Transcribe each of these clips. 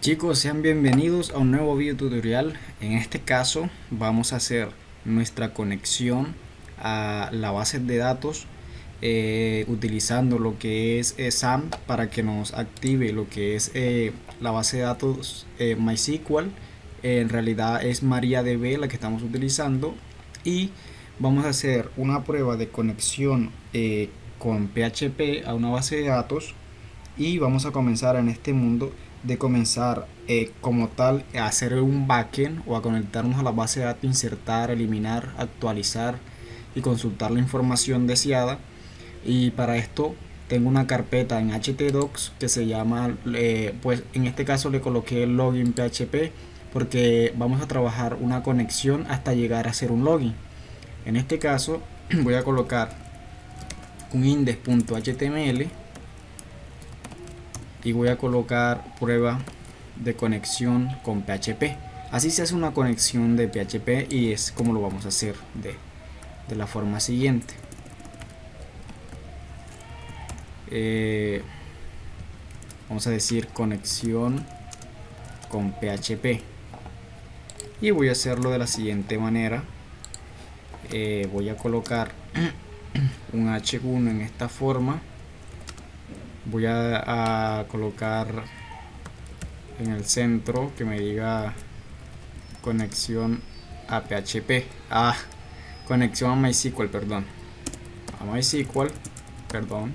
Chicos, sean bienvenidos a un nuevo video tutorial. En este caso vamos a hacer nuestra conexión a la base de datos eh, utilizando lo que es eh, SAM para que nos active lo que es eh, la base de datos MySQL. en realidad es MariaDB la que estamos utilizando y vamos a hacer una prueba de conexión con PHP a una base de datos y vamos a comenzar en este mundo de comenzar eh, como tal a hacer un backend o a conectarnos a la base de datos, insertar, eliminar, actualizar y consultar la información deseada. Y para esto tengo una carpeta en htdocs que se llama eh, pues en este caso le coloqué el login php porque vamos a trabajar una conexión hasta llegar a hacer un login. En este caso voy a colocar un index.html y voy a colocar prueba de conexión con PHP así se hace una conexión de PHP y es como lo vamos a hacer de, de la forma siguiente. Eh, vamos a decir conexión con PHP y voy a hacerlo de la siguiente manera. Eh, voy a colocar un H1 en esta forma voy a, colocar en el centro que me diga conexión a PHP ah, conexión a MySQL perdón. A MySQL perdón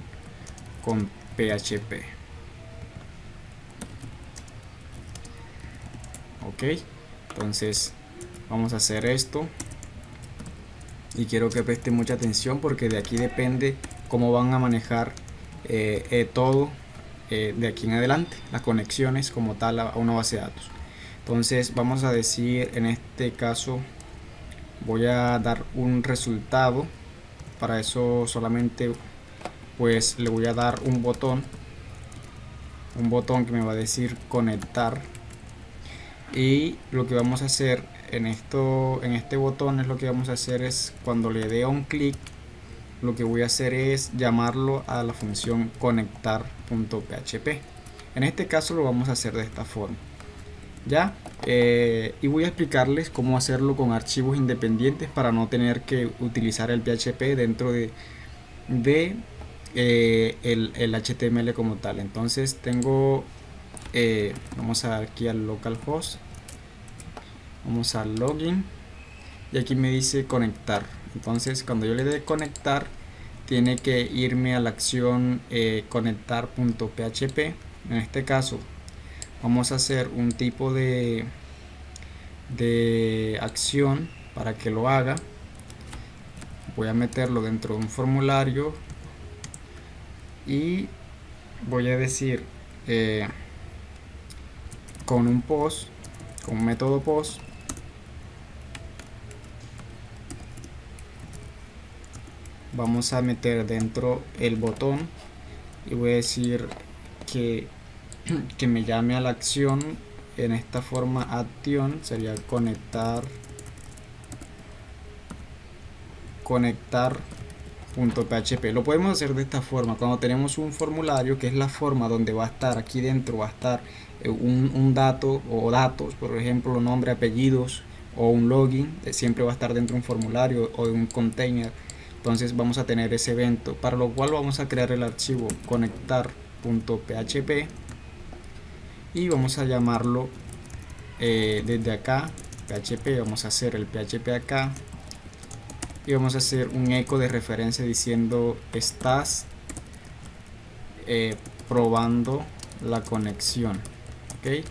con PHP ok entonces vamos a hacer esto. Y quiero que preste mucha atención porque de aquí depende cómo van a manejar eh, eh, todo eh, de aquí en adelante, las conexiones como tal a una base de datos. Entonces vamos a decir en este caso voy a dar un resultado. Para eso solamente pues le voy a dar un botón. Un botón que me va a decir conectar. Y lo que vamos a hacer en esto en este botón es lo que vamos a hacer es cuando le dé un clic lo que voy a hacer es llamarlo a la función conectar.php en este caso lo vamos a hacer de esta forma. Ya eh, y voy a explicarles cómo hacerlo con archivos independientes para no tener que utilizar el PHP dentro de, de eh, el, HTML como tal. Entonces tengo eh, vamos a aquí al localhost. Vamos al login. Y aquí me dice conectar entonces cuando yo le dé conectar tiene que irme a la acción eh, conectar.php en este caso vamos a hacer un tipo de de acción para que lo haga. Voy a meterlo dentro de un formulario y voy a decir eh, con un post con un método post vamos a meter dentro el botón y voy a decir que, que me llame a la acción. En esta forma acción sería conectar conectar .php lo podemos hacer de esta forma. Cuando tenemos un formulario que es la forma donde va a estar aquí dentro va a estar eh, un, un dato o datos por ejemplo nombre apellidos o un login eh, siempre va a estar dentro de un formulario o de un container entonces vamos a tener ese evento para lo cual vamos a crear el archivo conectar.php y vamos a llamarlo eh, desde acá php vamos a hacer el php acá y vamos a hacer un eco de referencia diciendo estás eh, probando la conexión ok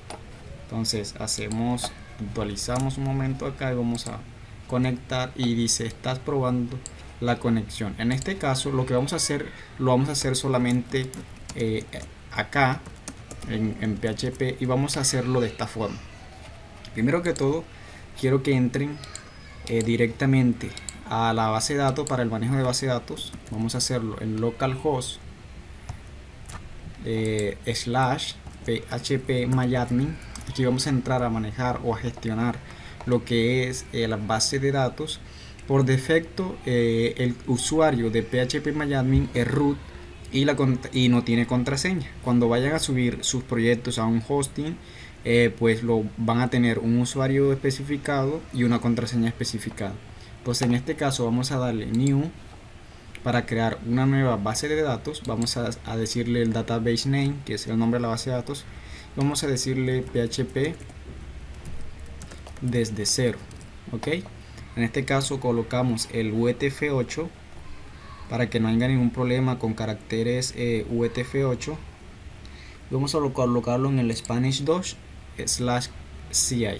entonces hacemos actualizamos un momento acá y vamos a conectar y dice estás probando la conexión. En este caso lo que vamos a hacer lo vamos a hacer solamente eh, acá en, PHP y vamos a hacerlo de esta forma. Primero que todo quiero que entren eh, directamente a la base de datos para el manejo de base de datos. Vamos a hacerlo en localhost eh, slash php myadmin aquí vamos a entrar a manejar o a gestionar lo que es la base de datos por defecto, eh, el usuario de PHP es root y, la, y no tiene contraseña. Cuando vayan a subir sus proyectos a un hosting, eh, pues lo van a tener un usuario especificado y una contraseña especificada. Pues en este caso vamos a darle new para crear una nueva base de datos. Vamos a, a decirle el database name, que es el nombre de la base de datos. Vamos a decirle php desde cero. Ok. En este caso colocamos el UTF-8 para que no haya ningún problema con caracteres eh, UTF-8. Vamos a colocarlo en el Spanish 2 slash CI.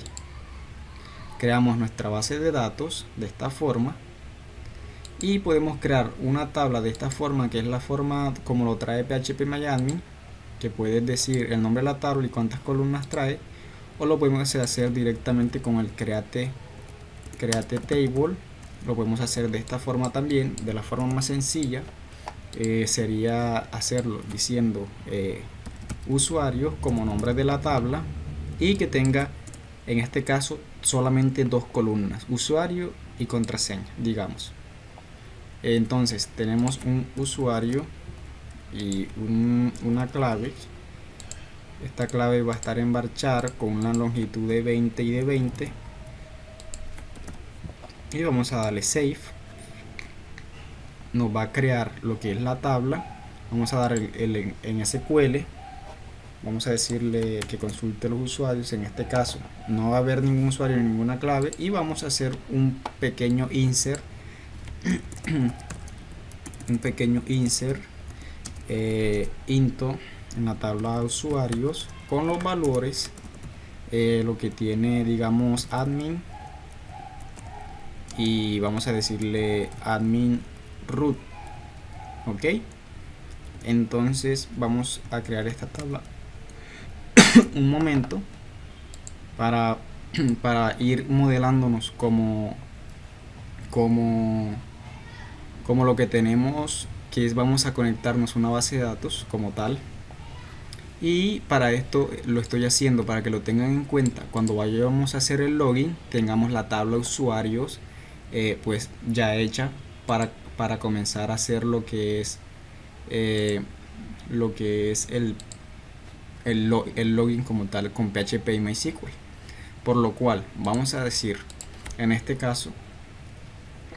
Creamos nuestra base de datos de esta forma y podemos crear una tabla de esta forma que es la forma como lo trae PHP Miami que puedes decir el nombre de la tabla y cuántas columnas trae o lo podemos hacer directamente con el create create table lo podemos hacer de esta forma también de la forma más sencilla eh, sería hacerlo diciendo eh, usuario como nombre de la tabla y que tenga en este caso solamente dos columnas usuario y contraseña digamos. Entonces tenemos un usuario y una clave. Esta clave va a estar en varchar con una longitud de 20 y de 20 y vamos a darle save nos va a crear lo que es la tabla. Vamos a dar el, en SQL vamos a decirle que consulte los usuarios. En este caso no va a haber ningún usuario ni ninguna clave y vamos a hacer un pequeño insert un pequeño insert eh, into en la tabla de usuarios con los valores eh, lo que tiene digamos admin y vamos a decirle admin root ok entonces vamos a crear esta tabla. Un momento para, para ir modelándonos como como como lo que tenemos que es vamos a conectarnos a una base de datos como tal. Y para esto lo estoy haciendo para que lo tengan en cuenta. Cuando vayamos a hacer el login tengamos la tabla usuarios eh, pues ya hecha para, para comenzar a hacer lo que es eh, lo que es el, el, login como tal con PHP y MySQL. Por lo cual vamos a decir en este caso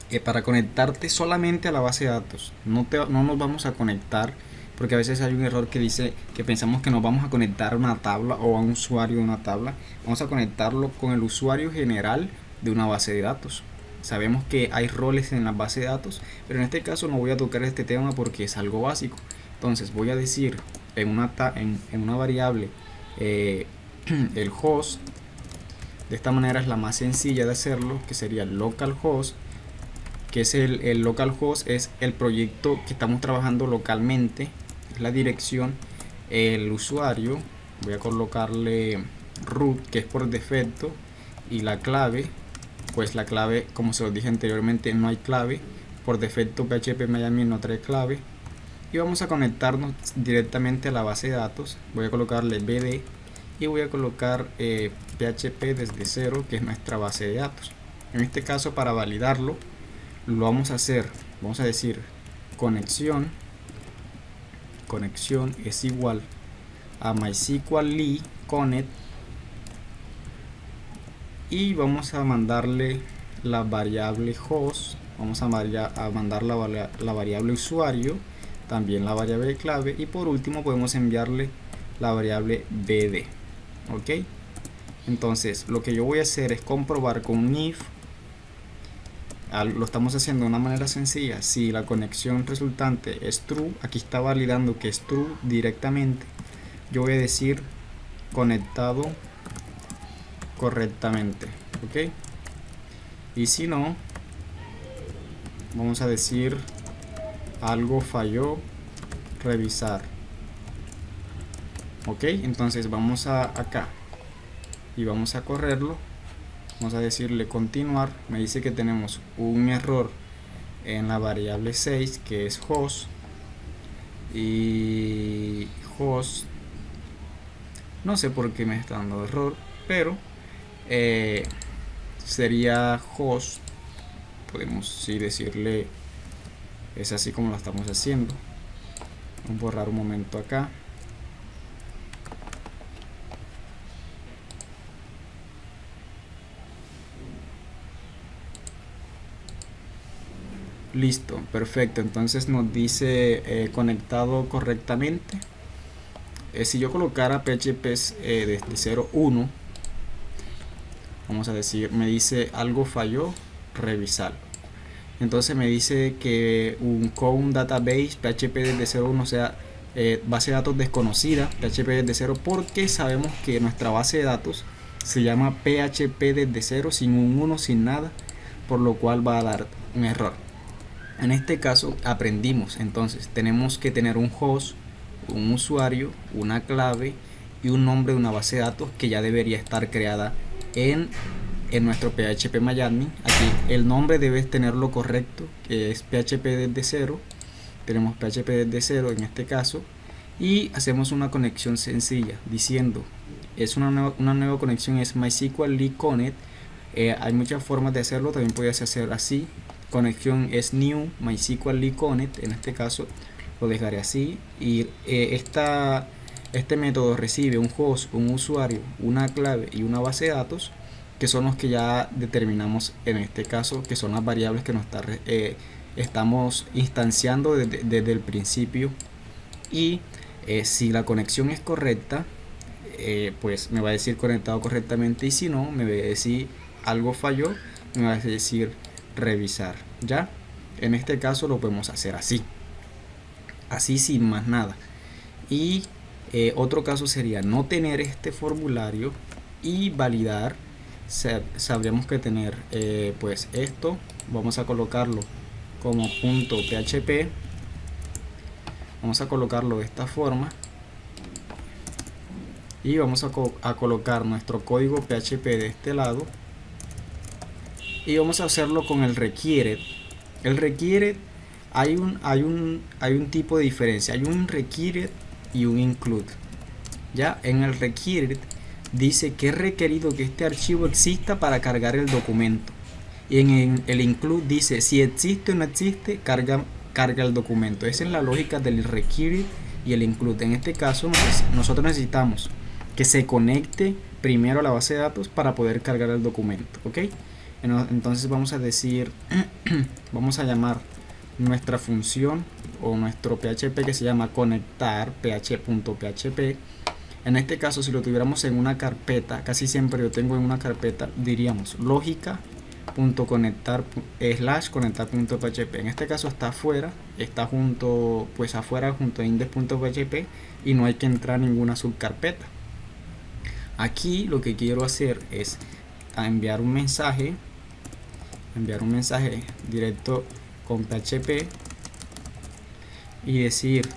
que para conectarte solamente a la base de datos no, te, no nos vamos a conectar porque a veces hay un error que dice que pensamos que nos vamos a conectar a una tabla o a un usuario de una tabla. Vamos a conectarlo con el usuario general de una base de datos sabemos que hay roles en la base de datos pero en este caso no voy a tocar este tema porque es algo básico. Entonces voy a decir en una, variable eh, el host de esta manera es la más sencilla de hacerlo que sería localhost que es el, el localhost es el proyecto que estamos trabajando localmente la dirección el usuario voy a colocarle root que es por defecto y la clave pues la clave como se os dije anteriormente no hay clave. Por defecto PHP Miami no trae clave. Y vamos a conectarnos directamente a la base de datos. Voy a colocarle BD y voy a colocar PHP eh, desde cero que es nuestra base de datos. En este caso para validarlo lo vamos a hacer vamos a decir conexión conexión es igual a MySQL connect y vamos a mandarle la variable host vamos a, mandar la, variable usuario también la variable clave y por último podemos enviarle la variable bd ok entonces lo que yo voy a hacer es comprobar con if lo estamos haciendo de una manera sencilla. Si la conexión resultante es true aquí está validando que es true directamente yo voy a decir conectado correctamente ok y si no vamos a decir algo falló revisar ok entonces vamos a acá y vamos a correrlo. Vamos a decirle continuar. Me dice que tenemos un error en la variable 6 que es host. Y host no sé por qué me está dando error pero eh, sería host podemos sí decirle es así como lo estamos haciendo. Vamos a borrar un momento acá. Listo perfecto. Entonces nos dice eh, conectado correctamente. Eh, si yo colocara php eh, desde 01 vamos a decir me dice algo falló revisar entonces me dice que un con database php desde 01 o sea eh, base de datos desconocida php desde 0 porque sabemos que nuestra base de datos se llama php desde 0 sin un 1 sin nada por lo cual va a dar un error. En este caso aprendimos entonces tenemos que tener un host un usuario, una clave y un nombre de una base de datos que ya debería estar creada en, nuestro PHP MyAdmin. Aquí el nombre debe tenerlo correcto, que es PHP desde cero. Tenemos PHP desde cero en este caso. Y hacemos una conexión sencilla diciendo, es una nueva, una nueva conexión, es MySQL Connect. Eh, hay muchas formas de hacerlo, también puedes hacer así. Conexión es new MySQL Connect, en este caso lo dejaré así y eh, esta, este método recibe un host, un usuario, una clave y una base de datos que son los que ya determinamos en este caso que son las variables que nos eh, estamos instanciando desde, el principio. Y eh, si la conexión es correcta pues me va a decir conectado correctamente y si no me va a decir algo falló me va a decir revisar. Ya en este caso lo podemos hacer así. Así sin más nada. Y eh, otro caso sería no tener este formulario y validar. Sabríamos que tener eh, pues esto. Vamos a colocarlo como punto php. Vamos a colocarlo de esta forma. Y vamos a, colocar nuestro código PHP de este lado. Y vamos a hacerlo con el requiere. El requiere hay un, hay un, hay un tipo de diferencia. Hay un required y un include. Ya en el required dice que es requerido que este archivo exista para cargar el documento. Y en el include dice si existe o no existe, carga, carga el documento. Esa es la lógica del required y el include. En este caso nosotros necesitamos que se conecte primero a la base de datos para poder cargar el documento. ¿ok? Entonces vamos a decir, vamos a llamar nuestra función o nuestro PHP que se llama conectar ph.php en este caso si lo tuviéramos en una carpeta casi siempre yo tengo en una carpeta diríamos lógica conectar slash conectar.php en este caso está afuera está junto pues afuera junto a index.php y no hay que entrar en ninguna subcarpeta. Aquí lo que quiero hacer es enviar un mensaje enviar un mensaje directo con PHP y decir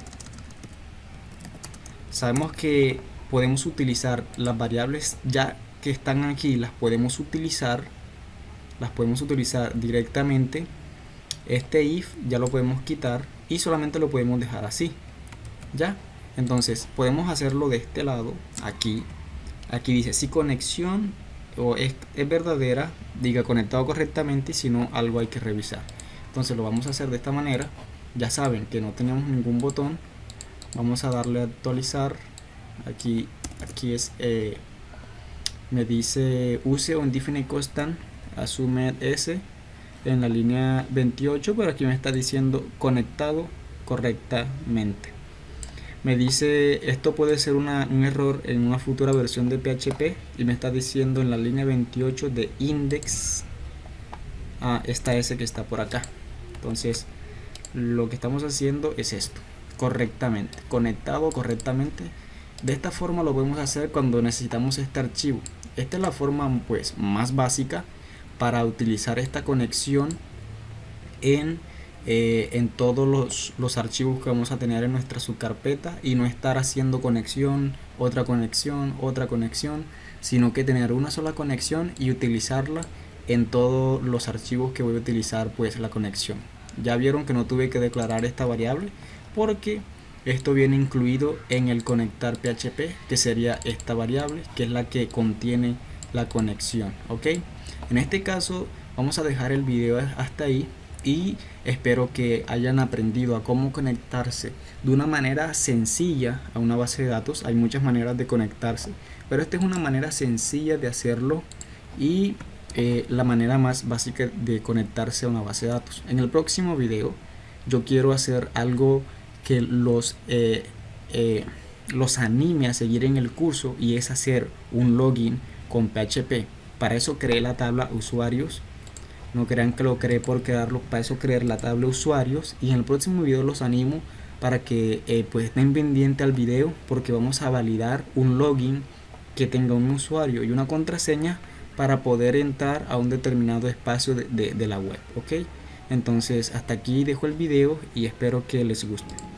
sabemos que podemos utilizar las variables ya que están aquí las podemos utilizar las podemos utilizar directamente. Este if ya lo podemos quitar y solamente lo podemos dejar así ya entonces podemos hacerlo de este lado aquí. Aquí dice si conexión o es, es verdadera diga conectado correctamente si no algo hay que revisar entonces lo vamos a hacer de esta manera. Ya saben que no tenemos ningún botón. Vamos a darle a actualizar. Aquí aquí es eh, me dice use un definite constant asume s en la línea 28 pero aquí me está diciendo conectado correctamente. Me dice esto puede ser un error en una futura versión de PHP y me está diciendo en la línea 28 de index a esta S que está por acá entonces lo que estamos haciendo es esto correctamente conectado correctamente. De esta forma lo podemos hacer cuando necesitamos este archivo. Esta es la forma pues más básica para utilizar esta conexión en, eh, en todos los, los, archivos que vamos a tener en nuestra subcarpeta y no estar haciendo conexión, otra conexión, otra conexión, sino que tener una sola conexión y utilizarla en todos los archivos que voy a utilizar pues la conexión ya vieron que no tuve que declarar esta variable porque esto viene incluido en el conectar php que sería esta variable que es la que contiene la conexión ok en este caso vamos a dejar el video hasta ahí y espero que hayan aprendido a cómo conectarse de una manera sencilla a una base de datos. Hay muchas maneras de conectarse pero esta es una manera sencilla de hacerlo y eh, la manera más básica de conectarse a una base de datos. En el próximo video yo quiero hacer algo que los, eh, eh, los anime a seguir en el curso y es hacer un login con PHP. Para eso creé la tabla usuarios. No crean que lo creé por crearlo, para eso creé la tabla usuarios y en el próximo video los animo para que pues estén pendientes al video porque vamos a validar un login que tenga un usuario y una contraseña para poder entrar a un determinado espacio de, de la web ok entonces hasta aquí dejo el video y espero que les guste